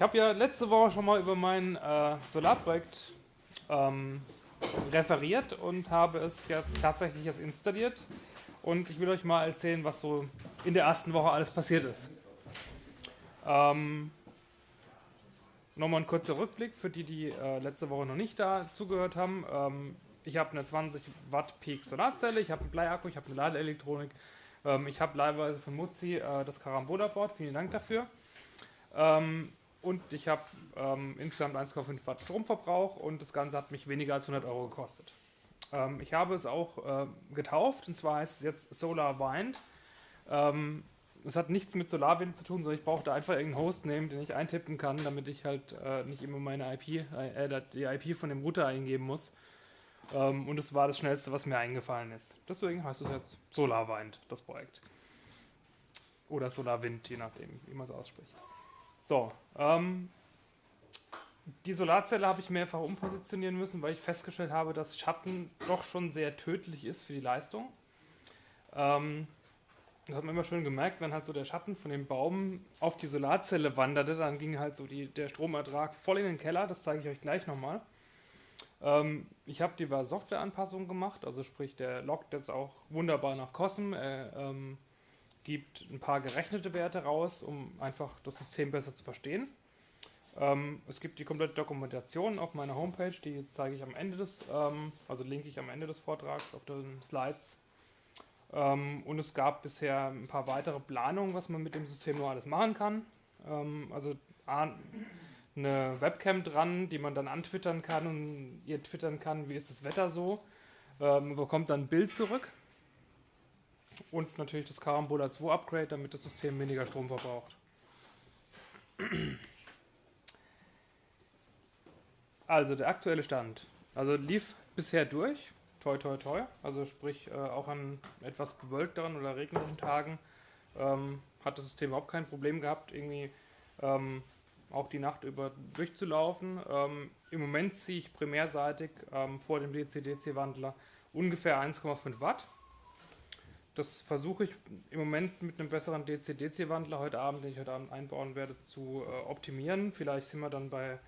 Ich habe ja letzte Woche schon mal über mein äh, Solarprojekt ähm, referiert und habe es ja tatsächlich jetzt installiert. Und ich will euch mal erzählen, was so in der ersten Woche alles passiert ist. Ähm, Nochmal ein kurzer Rückblick für die, die äh, letzte Woche noch nicht da zugehört haben. Ähm, ich habe eine 20 Watt Peak Solarzelle, ich habe einen Bleiakku, ich habe eine Ladeelektronik, ähm, ich habe leihweise von Mutzi äh, das Carambola Board, vielen Dank dafür. Ähm, und ich habe ähm, insgesamt 1,5 Watt Stromverbrauch und das Ganze hat mich weniger als 100 Euro gekostet. Ähm, ich habe es auch äh, getauft und zwar heißt es jetzt Solar Wind. Ähm, es hat nichts mit SolarWind zu tun, sondern ich brauche da einfach irgendeinen Host nehmen, den ich eintippen kann, damit ich halt äh, nicht immer meine IP, äh, die IP von dem Router eingeben muss. Ähm, und es war das schnellste, was mir eingefallen ist. Deswegen heißt es jetzt SolarWind, das Projekt. Oder SolarWind, je nachdem, wie man es ausspricht. So, ähm, die Solarzelle habe ich mehrfach umpositionieren müssen, weil ich festgestellt habe, dass Schatten doch schon sehr tödlich ist für die Leistung. Ähm, das hat man immer schön gemerkt, wenn halt so der Schatten von dem Baum auf die Solarzelle wanderte, dann ging halt so die, der Stromertrag voll in den Keller, das zeige ich euch gleich nochmal. Ähm, ich habe diverse Softwareanpassungen gemacht, also sprich, der loggt jetzt auch wunderbar nach COSM, er ähm, gibt ein paar gerechnete Werte raus, um einfach das System besser zu verstehen. Ähm, es gibt die komplette Dokumentation auf meiner Homepage, die zeige ich am Ende des, ähm, also linke ich am Ende des Vortrags auf den Slides. Ähm, und es gab bisher ein paar weitere Planungen, was man mit dem System nur alles machen kann. Ähm, also eine Webcam dran, die man dann antwittern kann und ihr twittern kann, wie ist das Wetter so. Ähm, bekommt dann ein Bild zurück. Und natürlich das Carambola 2 Upgrade, damit das System weniger Strom verbraucht. Also der aktuelle Stand. Also lief bisher durch toi toi toi. Also sprich äh, auch an etwas bewölkteren oder regnerischen Tagen ähm, hat das System überhaupt kein Problem gehabt, irgendwie ähm, auch die Nacht über durchzulaufen. Ähm, Im Moment ziehe ich primärseitig ähm, vor dem DC-DC-Wandler ungefähr 1,5 Watt. Das versuche ich im Moment mit einem besseren DC-DC-Wandler heute Abend, den ich heute Abend einbauen werde, zu äh, optimieren. Vielleicht sind wir dann bei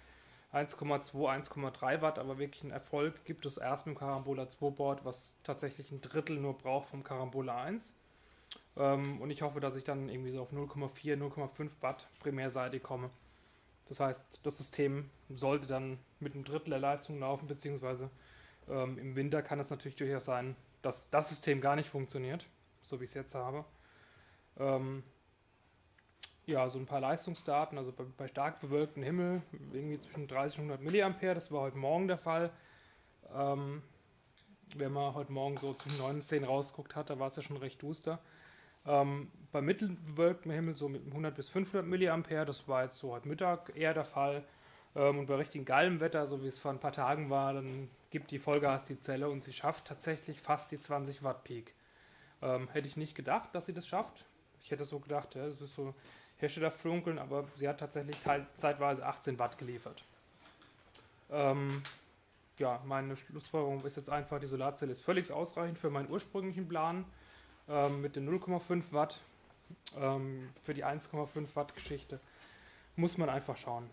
1,2, 1,3 Watt, aber wirklich einen Erfolg gibt es erst mit dem Carambola 2 Board, was tatsächlich ein Drittel nur braucht vom Carambola 1. Ähm, und ich hoffe, dass ich dann irgendwie so auf 0,4, 0,5 Watt primärseitig komme. Das heißt, das System sollte dann mit einem Drittel der Leistung laufen, beziehungsweise ähm, im Winter kann es natürlich durchaus sein, dass das System gar nicht funktioniert, so wie ich es jetzt habe. Ähm, ja, so ein paar Leistungsdaten, also bei, bei stark bewölktem Himmel, irgendwie zwischen 30 und 100 Milliampere, das war heute Morgen der Fall. Ähm, wenn man heute Morgen so zwischen 9 und 10 rausguckt hat, da war es ja schon recht duster. Ähm, bei mittelbewölktem Himmel so mit 100 bis 500 Milliampere, das war jetzt so heute Mittag eher der Fall. Ähm, und bei richtig geilem Wetter, so wie es vor ein paar Tagen war, dann gibt die Vollgas die Zelle und sie schafft tatsächlich fast die 20 Watt Peak. Ähm, hätte ich nicht gedacht, dass sie das schafft. Ich hätte so gedacht, ja, das ist so Herstellerflunkeln, aber sie hat tatsächlich zeitweise 18 Watt geliefert. Ähm, ja, meine Schlussfolgerung ist jetzt einfach, die Solarzelle ist völlig ausreichend für meinen ursprünglichen Plan ähm, mit den 0,5 Watt. Ähm, für die 1,5 Watt Geschichte muss man einfach schauen.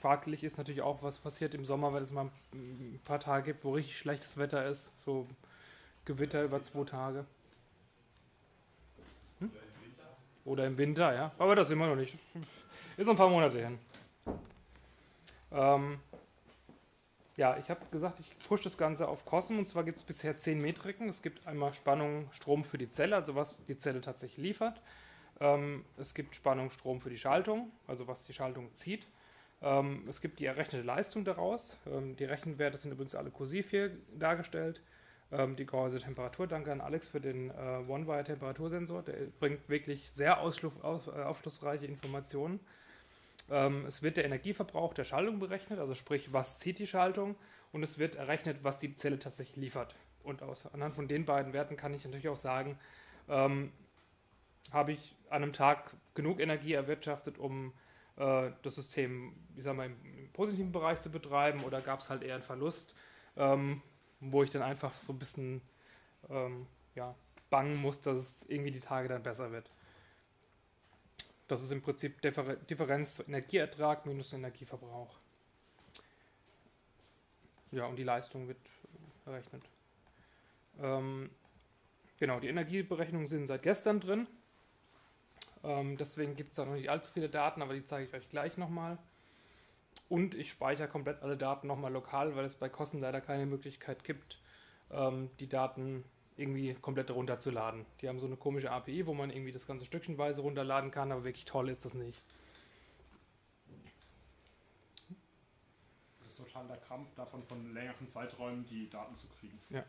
Fraglich ist natürlich auch, was passiert im Sommer, wenn es mal ein paar Tage gibt, wo richtig schlechtes Wetter ist, so Gewitter über zwei Tage. Hm? Oder im Winter, ja. Aber das immer noch nicht. Ist ein paar Monate hin. Ähm, ja, ich habe gesagt, ich pushe das Ganze auf Kosten. Und zwar gibt es bisher 10 Metriken. Es gibt einmal Spannung, Strom für die Zelle, also was die Zelle tatsächlich liefert. Ähm, es gibt Spannung, Strom für die Schaltung, also was die Schaltung zieht. Ähm, es gibt die errechnete Leistung daraus. Ähm, die Rechenwerte sind übrigens alle kursiv hier dargestellt ähm, die Gehäuse Temperatur. Danke an Alex für den äh, One-Wire-Temperatursensor. Der bringt wirklich sehr aus, äh, aufschlussreiche Informationen. Ähm, es wird der Energieverbrauch der Schaltung berechnet, also sprich, was zieht die Schaltung und es wird errechnet, was die Zelle tatsächlich liefert. Und aus, anhand von den beiden Werten kann ich natürlich auch sagen, ähm, habe ich an einem Tag genug Energie erwirtschaftet, um äh, das System, ich sag mal, im, im positiven Bereich zu betreiben oder gab es halt eher einen Verlust. Ähm, wo ich dann einfach so ein bisschen ähm, ja, bangen muss, dass es irgendwie die Tage dann besser wird. Das ist im Prinzip Differ Differenz Energieertrag minus Energieverbrauch. Ja, und die Leistung wird errechnet. Ähm, genau, die Energieberechnungen sind seit gestern drin. Ähm, deswegen gibt es da noch nicht allzu viele Daten, aber die zeige ich euch gleich nochmal. Und ich speichere komplett alle Daten nochmal lokal, weil es bei Kosten leider keine Möglichkeit gibt, ähm, die Daten irgendwie komplett runterzuladen. Die haben so eine komische API, wo man irgendwie das ganze stückchenweise runterladen kann, aber wirklich toll ist das nicht. Das ist total der Krampf davon, von längeren Zeiträumen die Daten zu kriegen. Ja.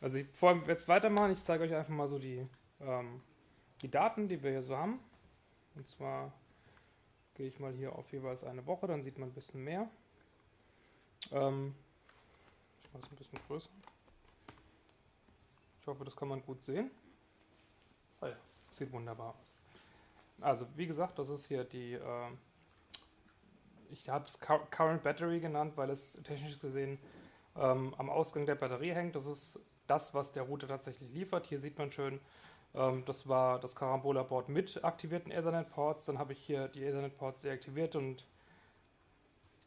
Also ich, bevor wir jetzt weitermachen, ich zeige euch einfach mal so die, ähm, die Daten, die wir hier so haben. Und zwar gehe ich mal hier auf jeweils eine Woche, dann sieht man ein bisschen mehr. Ähm, ich mache es ein bisschen größer. Ich hoffe, das kann man gut sehen. Ah ja, sieht wunderbar aus. Also, wie gesagt, das ist hier die, äh, ich habe es Current Battery genannt, weil es technisch gesehen ähm, am Ausgang der Batterie hängt. Das ist das, was der Router tatsächlich liefert. Hier sieht man schön, das war das Carambola-Board mit aktivierten Ethernet-Ports. Dann habe ich hier die Ethernet-Ports deaktiviert und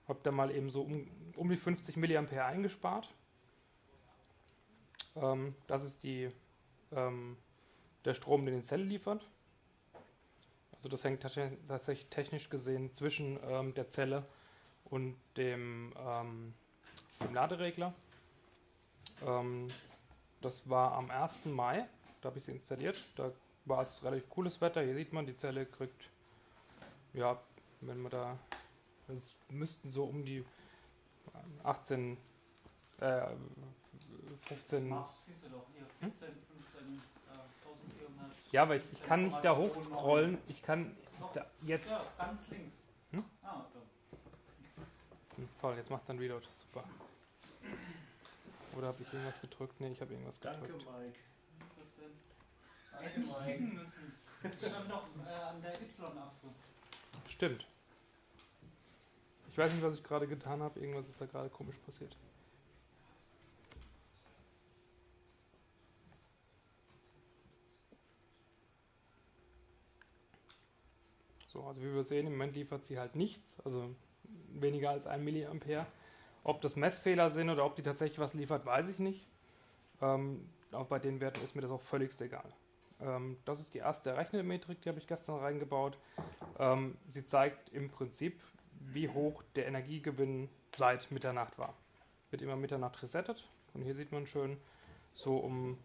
habe da mal eben so um, um die 50 mA eingespart. Ähm, das ist die, ähm, der Strom, den die Zelle liefert. Also das hängt tatsächlich technisch gesehen zwischen ähm, der Zelle und dem, ähm, dem Laderegler. Ähm, das war am 1. Mai, da habe ich sie installiert. Da war es relativ cooles Wetter. Hier sieht man, die Zelle kriegt, ja, wenn man da, es müssten so um die 18, äh, 15. Mars, siehst du doch, hier 14, 15, äh, 1400. Ja, aber ich, ich kann nicht da hochscrollen. Ich kann da jetzt. ja, ganz links. Hm? Ah. Hm, Toll, jetzt macht dann wieder super. Oder habe ich irgendwas gedrückt? Nee, ich habe irgendwas Danke, gedrückt. Mike. Denn? Hätte ich klicken müssen. Stand doch äh, an der Y-Achse. Stimmt. Ich weiß nicht, was ich gerade getan habe. Irgendwas ist da gerade komisch passiert. So, also wie wir sehen, im Moment liefert sie halt nichts, also weniger als 1 Milliampere. Ob das Messfehler sind oder ob die tatsächlich was liefert, weiß ich nicht. Ähm, auch bei den Werten ist mir das auch völlig egal. Ähm, das ist die erste Rechnungsmetrik, die habe ich gestern reingebaut. Ähm, sie zeigt im Prinzip, wie hoch der Energiegewinn seit Mitternacht war. Wird immer Mitternacht resettet. Und hier sieht man schön, so um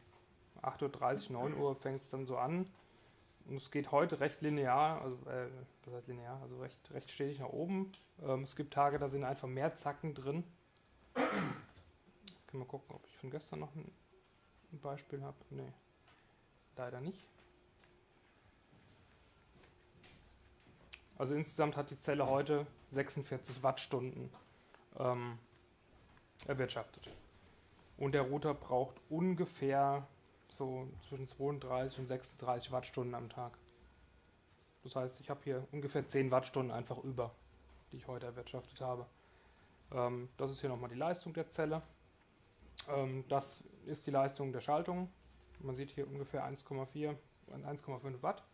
8.30 Uhr, 9 Uhr fängt es dann so an. Und es geht heute recht linear, also äh, was heißt linear, also recht, recht stetig nach oben. Ähm, es gibt Tage, da sind einfach mehr Zacken drin. Können wir gucken, ob ich von gestern noch ein, ein Beispiel habe. Nee, leider nicht. Also insgesamt hat die Zelle heute 46 Wattstunden ähm, erwirtschaftet. Und der Router braucht ungefähr so zwischen 32 und 36 Wattstunden am Tag. Das heißt, ich habe hier ungefähr 10 Wattstunden einfach über, die ich heute erwirtschaftet habe. Ähm, das ist hier nochmal die Leistung der Zelle. Ähm, das ist die Leistung der Schaltung. Man sieht hier ungefähr 1,4 und 1,5 Watt.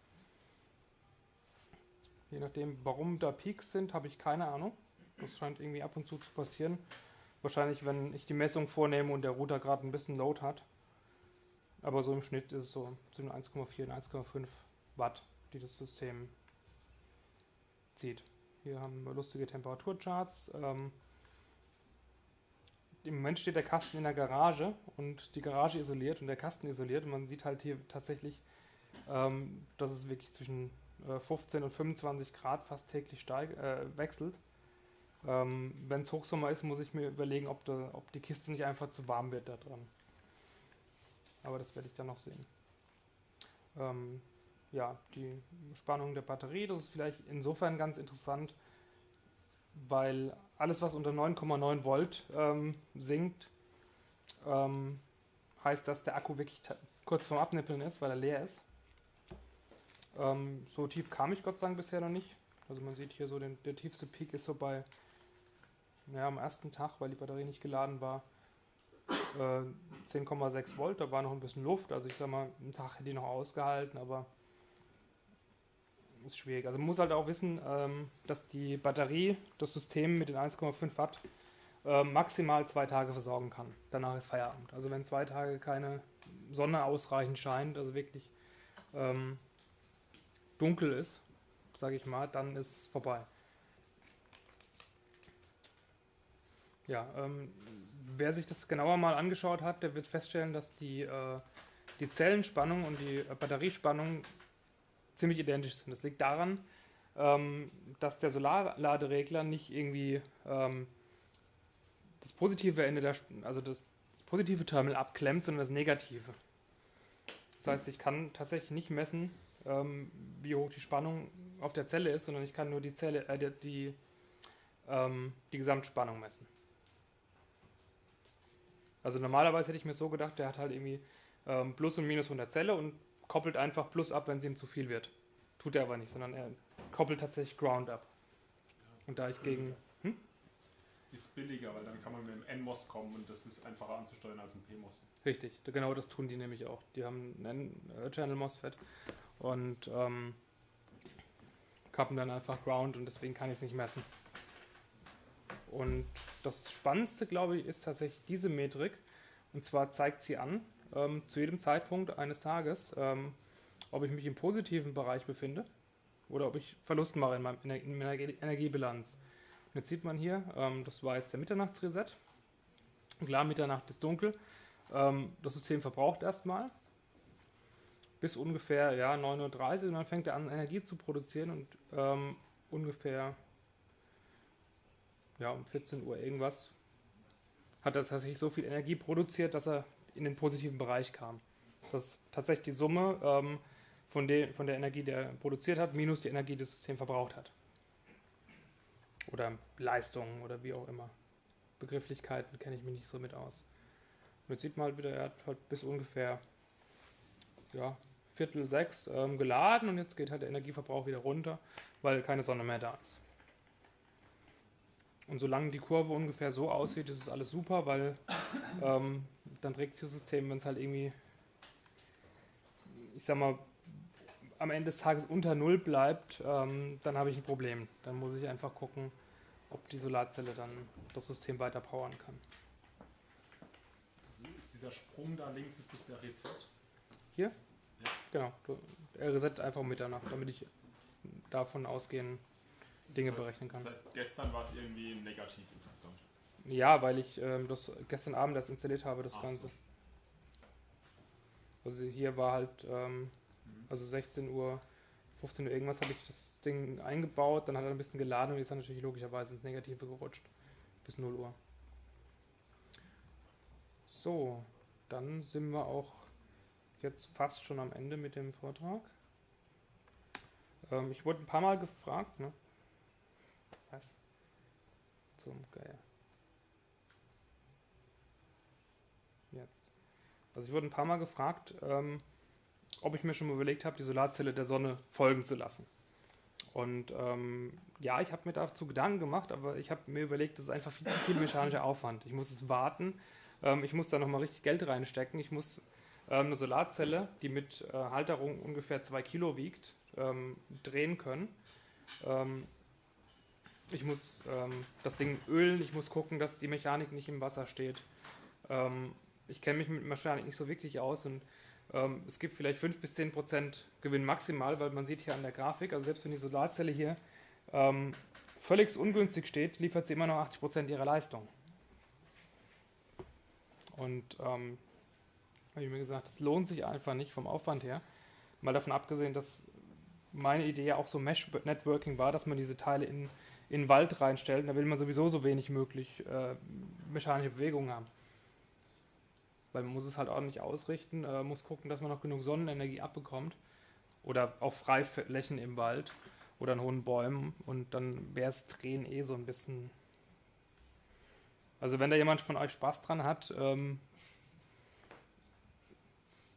Je nachdem, warum da Peaks sind, habe ich keine Ahnung. Das scheint irgendwie ab und zu zu passieren. Wahrscheinlich, wenn ich die Messung vornehme und der Router gerade ein bisschen Load hat. Aber so im Schnitt ist es so zwischen 1,4 und 1,5 Watt, die das System zieht. Hier haben wir lustige Temperaturcharts. Ähm, Im Moment steht der Kasten in der Garage und die Garage isoliert und der Kasten isoliert. Und man sieht halt hier tatsächlich, ähm, dass es wirklich zwischen äh, 15 und 25 Grad fast täglich steig, äh, wechselt. Ähm, Wenn es Hochsommer ist, muss ich mir überlegen, ob, da, ob die Kiste nicht einfach zu warm wird da dran. Aber das werde ich dann noch sehen. Ähm, ja, die Spannung der Batterie, das ist vielleicht insofern ganz interessant, weil alles, was unter 9,9 Volt ähm, sinkt, ähm, heißt, dass der Akku wirklich kurz vorm Abnippeln ist, weil er leer ist. Ähm, so tief kam ich Gott sei Dank bisher noch nicht. Also man sieht hier so, den, der tiefste Peak ist so bei, naja, am ersten Tag, weil die Batterie nicht geladen war, äh, 10,6 Volt, da war noch ein bisschen Luft. Also ich sag mal, einen Tag hätte die noch ausgehalten, aber ist schwierig. Also man muss halt auch wissen, ähm, dass die Batterie das System mit den 1,5 Watt äh, maximal zwei Tage versorgen kann. Danach ist Feierabend. Also wenn zwei Tage keine Sonne ausreichend scheint, also wirklich ähm, dunkel ist, sage ich mal, dann ist vorbei. Ja, ähm, wer sich das genauer mal angeschaut hat, der wird feststellen, dass die, äh, die Zellenspannung und die äh, Batteriespannung ziemlich identisch sind. Das liegt daran, ähm, dass der Solarladeregler nicht irgendwie ähm, das positive Ende der, also das, das positive Terminal abklemmt, sondern das negative. Das heißt, ich kann tatsächlich nicht messen, ähm, wie hoch die Spannung auf der Zelle ist, sondern ich kann nur die Zelle, äh, die, die, ähm, die Gesamtspannung messen. Also normalerweise hätte ich mir so gedacht, der hat halt irgendwie ähm, Plus und Minus von der Zelle und koppelt einfach Plus ab, wenn es ihm zu viel wird. Tut er aber nicht, sondern er koppelt tatsächlich Ground ab. Und da ich gegen. Hm? Ist billiger, weil dann kann man mit dem NMOS kommen und das ist einfacher anzusteuern als ein PMOS. Richtig, genau das tun die nämlich auch. Die haben einen Channel MOSFET und ähm, kappen dann einfach Ground und deswegen kann ich es nicht messen. Und das Spannendste, glaube ich, ist tatsächlich diese Metrik. Und zwar zeigt sie an, ähm, zu jedem Zeitpunkt eines Tages, ähm, ob ich mich im positiven Bereich befinde oder ob ich Verlust mache in, meinem, in meiner Energiebilanz. Und jetzt sieht man hier, ähm, das war jetzt der Mitternachtsreset. Klar, Mitternacht ist dunkel. Ähm, das System verbraucht erstmal bis ungefähr ja, 9.30 Uhr und dann fängt er an, Energie zu produzieren und ähm, ungefähr ja, um 14 Uhr irgendwas hat er tatsächlich so viel Energie produziert, dass er in den positiven Bereich kam. Das ist tatsächlich die Summe ähm, von, de, von der Energie, die er produziert hat, minus die Energie, die das System verbraucht hat. Oder Leistungen oder wie auch immer. Begrifflichkeiten kenne ich mich nicht so mit aus. Und jetzt sieht man halt wieder, er hat halt bis ungefähr ja, Viertel sechs ähm, geladen und jetzt geht halt der Energieverbrauch wieder runter, weil keine Sonne mehr da ist. Und solange die Kurve ungefähr so aussieht, ist es alles super, weil ähm, dann trägt das System, wenn es halt irgendwie, ich sag mal, am Ende des Tages unter Null bleibt, ähm, dann habe ich ein Problem. Dann muss ich einfach gucken, ob die Solarzelle dann das System weiter powern kann. Ist dieser Sprung da links, ist das der Reset? Hier? Ja. Genau. Er reset einfach um Mitternacht, damit ich davon ausgehen Dinge Das berechnen kann. Das heißt, gestern war es irgendwie negativ insgesamt. Ja, weil ich ähm, das gestern Abend erst installiert habe, das Ach Ganze. so. Also hier war halt, ähm, Mhm. also 16 Uhr, 15 Uhr irgendwas habe ich das Ding eingebaut, dann hat er ein bisschen geladen und ist dann natürlich logischerweise ins Negative gerutscht. Bis 0 Uhr. So, dann sind wir auch jetzt fast schon am Ende mit dem Vortrag. Ähm, ich wurde ein paar Mal gefragt, ne? Was? Zum Geier. Jetzt. Also ich wurde ein paar Mal gefragt, ähm, ob ich mir schon mal überlegt habe, die Solarzelle der Sonne folgen zu lassen. Und ähm, ja, ich habe mir dazu Gedanken gemacht, aber ich habe mir überlegt, das ist einfach viel zu viel mechanischer Aufwand. Ich muss es warten, ähm, ich muss da nochmal richtig Geld reinstecken. Ich muss ähm, eine Solarzelle, die mit äh, Halterung ungefähr 2 Kilo wiegt, ähm, drehen können. Ähm, ich muss das Ding ölen, ich muss gucken, dass die Mechanik nicht im Wasser steht. Ich kenne mich mit Mechanik nicht so wirklich aus und ähm, es gibt vielleicht 5 bis 10 Prozent Gewinn maximal, weil man sieht hier an der Grafik, also selbst wenn die Solarzelle hier ähm, völlig ungünstig steht, liefert sie immer noch 80 Prozent ihrer Leistung. Und ähm, habe ich mir gesagt, das lohnt sich einfach nicht vom Aufwand her. Mal davon abgesehen, dass meine Idee ja auch so Mesh-Networking war, dass man diese Teile in, in den Wald reinstellt. Da will man sowieso so wenig möglich äh, mechanische Bewegung haben. Weil man muss es halt ordentlich ausrichten, äh, muss gucken, dass man noch genug Sonnenenergie abbekommt. Oder auch Freiflächen im Wald oder an hohen Bäumen. Und dann wäre es Drehen eh so ein bisschen. Also wenn da jemand von euch Spaß dran hat, ähm,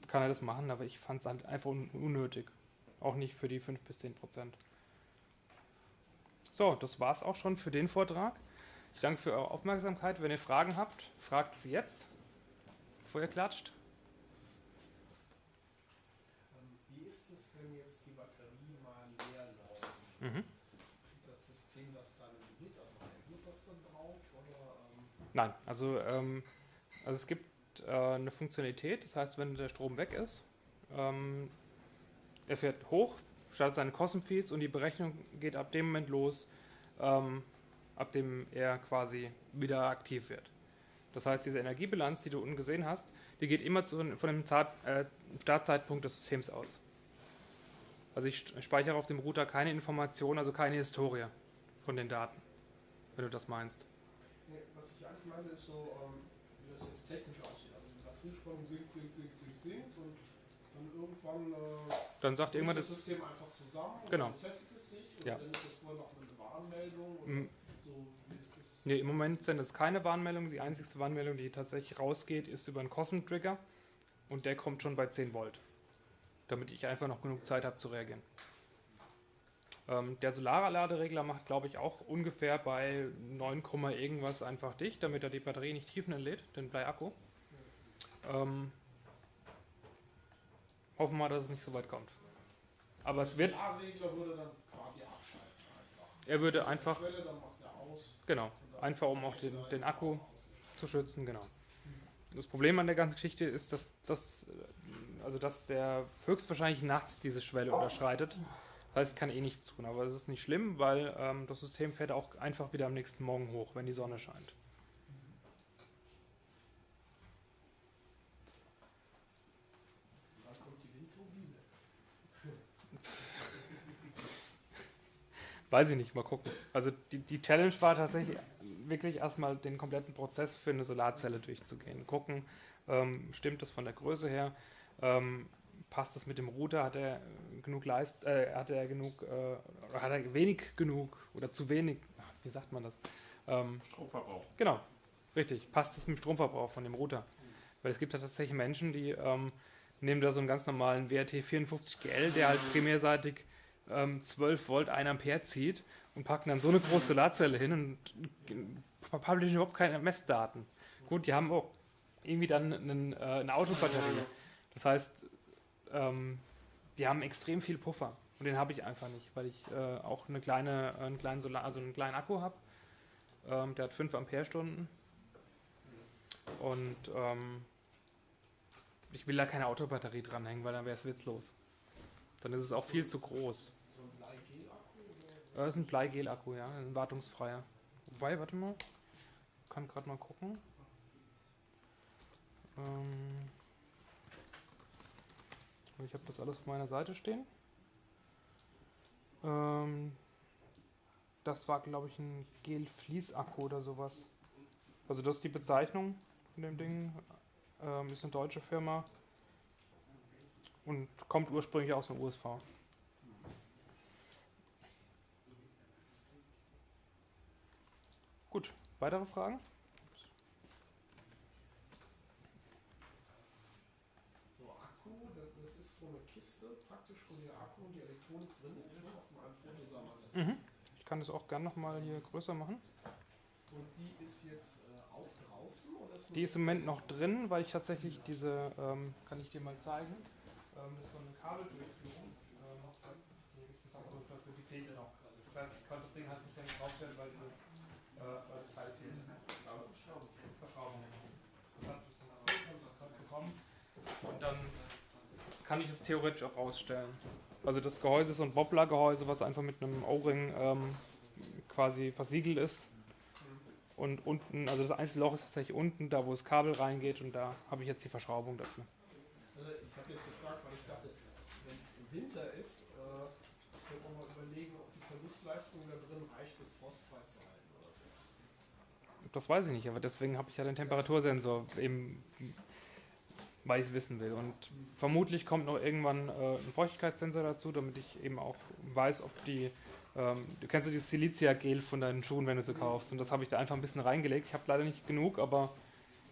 kann er das machen, aber ich fand es halt einfach un unnötig. Auch nicht für die 5 bis 10 Prozent. So, das war's auch schon für den Vortrag. Ich danke für eure Aufmerksamkeit. Wenn ihr Fragen habt, fragt sie jetzt, bevor ihr klatscht. Ähm, Wie ist es, wenn jetzt die Batterie mal leer Mhm. Das System das dann mit, also reagiert das dann drauf? Oder, ähm, Nein, also, ähm, also es gibt äh, eine Funktionalität, das heißt, wenn der Strom weg ist, ähm, er fährt hoch, startet seine Cosm-Feeds und die Berechnung geht ab dem Moment los, ähm, ab dem er quasi wieder aktiv wird. Das heißt, diese Energiebilanz, die du unten gesehen hast, die geht immer zu, von dem Zart, äh, Startzeitpunkt des Systems aus. Also ich speichere auf dem Router keine Information, also keine Historie von den Daten, wenn du das meinst. nee, was ich eigentlich meine, ist so, ähm, wie das jetzt technisch aussieht. Also die Batteriespannung sinkt, sinkt, sinkt, sinkt, sinkt und dann irgendwann äh, Dann sagt irgendwann das, das System einfach zusammen und Genau. dann setzt es sich und Ja. dann ist das vorher noch eine Warnmeldung oder Mm, so? Nee, im Moment sind es keine Warnmeldungen. Die einzige Warnmeldung, die tatsächlich rausgeht, ist über einen Cosm-Trigger und der kommt schon bei 10 Volt, damit ich einfach noch genug Zeit habe zu reagieren. Ähm, der Solarladeregler macht, glaube ich, auch ungefähr bei 9, Komma irgendwas einfach dicht, damit er die Batterie nicht tiefenentlädt, den Bleiakku. Ähm, hoffen wir mal, dass es nicht so weit kommt. Aber es wird, Der A-Regler würde dann quasi abschalten einfach. er würde einfach, Schwelle, dann macht er aus. genau, einfach um auch den, den Akku zu schützen, genau. Das Problem an der ganzen Geschichte ist, dass, dass, also dass der höchstwahrscheinlich nachts diese Schwelle unterschreitet. Das heißt, ich kann eh nichts tun, aber es ist nicht schlimm, weil ähm, das System fährt auch einfach wieder am nächsten Morgen hoch, wenn die Sonne scheint. Dann kommt die Windturbine. Weiß ich nicht, mal gucken. Also die, die Challenge war tatsächlich wirklich erstmal den kompletten Prozess für eine Solarzelle durchzugehen. Gucken, ähm, stimmt das von der Größe her? Ähm, passt das mit dem Router? Hat er genug Leist, äh, hat er genug, äh, oder hat er wenig genug oder zu wenig? Wie sagt man das? Ähm, Stromverbrauch. Genau, richtig. Passt es mit dem Stromverbrauch von dem Router? Weil es gibt ja tatsächlich Menschen, die ähm, nehmen da so einen ganz normalen WRT 54GL, der halt primärseitig ähm, 12 Volt 1 Ampere zieht und packen dann so eine große Solarzelle hin und äh, publishen überhaupt keine Messdaten. Gut, die haben auch irgendwie dann einen, äh, eine Autobatterie. Das heißt, ähm, die haben extrem viel Puffer. Und den habe ich einfach nicht, weil ich äh, auch eine kleine, einen kleinen Solar, also einen kleinen Akku habe. Ähm, der hat 5 Ampere-Stunden. Und ähm, ich will da keine Autobatterie dranhängen, weil dann wäre es witzlos. Dann ist es auch viel zu groß. So ein Bleigel-Akku? oder? Das ist ein Bleigel-Akku, ja, ein wartungsfreier. Wobei, warte mal. Kann gerade mal gucken. Ähm, ich habe das alles auf meiner Seite stehen. Ähm, das war, glaube ich, ein Gel-Fließ-Akku oder sowas. Also das ist die Bezeichnung von dem Ding. Ähm, ist eine deutsche Firma und kommt ursprünglich aus dem USV. Gut, weitere Fragen? So Akku, das, das ist so eine Kiste praktisch, wo der Akku und die Elektronik drin ist. Ne? Aus dem einen Foto. Mhm. Ich kann das auch gern nochmal hier größer machen. Und die ist jetzt äh, auch draußen? Oder ist Die ist im Moment noch drin, weil ich tatsächlich diese, ähm, kann ich dir mal zeigen, ähm, das ist so eine Kabeldurchführung. Ähm, das, die fehlte noch. Das heißt, ich konnte das Ding halt ein bisschen werden, weil, sie, hat bekommen. Und dann kann ich es theoretisch auch rausstellen. Also das Gehäuse ist so ein Bobbler-Gehäuse, was einfach mit einem O-Ring ähm, quasi versiegelt ist. Und unten, also das einzige Loch ist tatsächlich unten, da wo das Kabel reingeht und da habe ich jetzt die Verschraubung dafür. Also ich habe jetzt gefragt, weil ich dachte, wenn es Winter ist, äh, könnte man mal überlegen, ob die Verlustleistung da drin reicht, das frostfrei zu halten. Das weiß ich nicht, aber deswegen habe ich ja den Temperatursensor eben, weil ich es wissen will. Und vermutlich kommt noch irgendwann äh, ein Feuchtigkeitssensor dazu, damit ich eben auch weiß, ob die, ähm, du kennst ja dieses Silicia-Gel von deinen Schuhen, wenn du sie kaufst. Und das habe ich da einfach ein bisschen reingelegt. Ich habe leider nicht genug, aber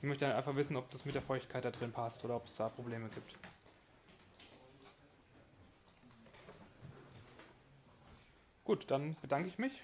ich möchte einfach wissen, ob das mit der Feuchtigkeit da drin passt oder ob es da Probleme gibt. Gut, dann bedanke ich mich